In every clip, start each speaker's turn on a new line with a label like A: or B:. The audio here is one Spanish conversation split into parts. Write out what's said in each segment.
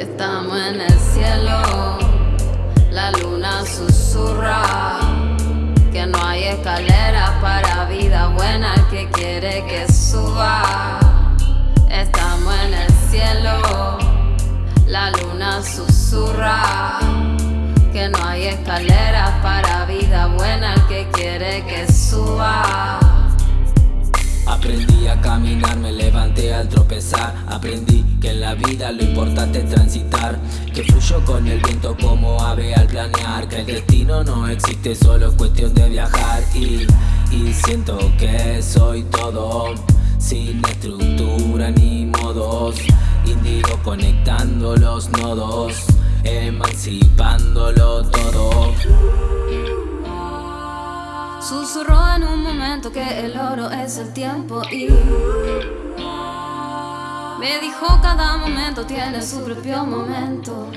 A: Estamos en el cielo, la luna susurra que no hay escaleras para vida buena el que quiere que suba. Estamos en el cielo, la luna susurra que no hay escaleras para vida buena el que quiere que suba.
B: Aprendí caminar, me levanté al tropezar. Aprendí que en la vida lo importante es transitar. Que fluyo con el viento como ave al planear. Que el destino no existe, solo es cuestión de viajar. Y, y siento que soy todo Sin estructura ni modos. Indigo conectando los nodos Emancipándolo todo
A: momento que el oro es el tiempo y Me dijo cada momento tiene su propio momento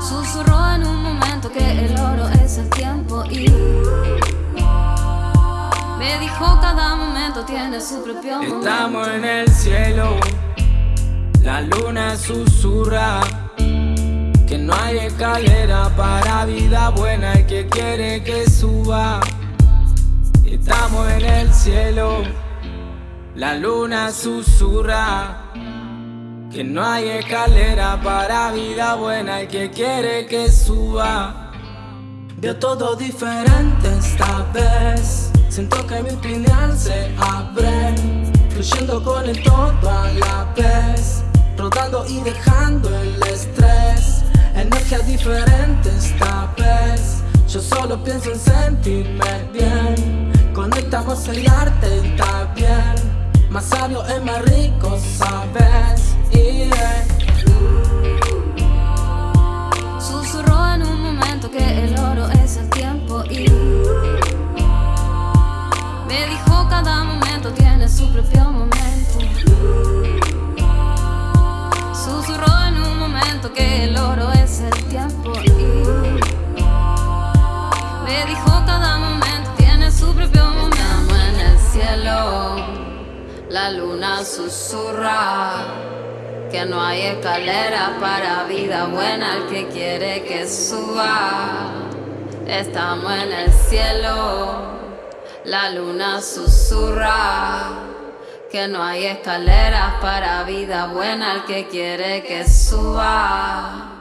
A: Susurró en un momento que el oro es el tiempo y Me dijo cada momento tiene su propio momento
B: Estamos en el cielo La luna susurra que no hay escalera para vida buena y que quiere que suba. Estamos en el cielo La luna susurra. Que no hay escalera para vida buena y que quiere que suba. Veo todo diferente esta vez. Siento que mi opinión se abre. Fluyendo con el todo a la vez. Rodando y dejando el diferente esta vez Yo solo pienso en sentirme bien. Conectamos el arte está bien. Más sabio es más rico, sabes.
A: La luna susurra Que no hay escalera para vida buena El que quiere que suba. Estamos en el cielo La luna susurra que no hay escaleras para vida buena el que quiere que suba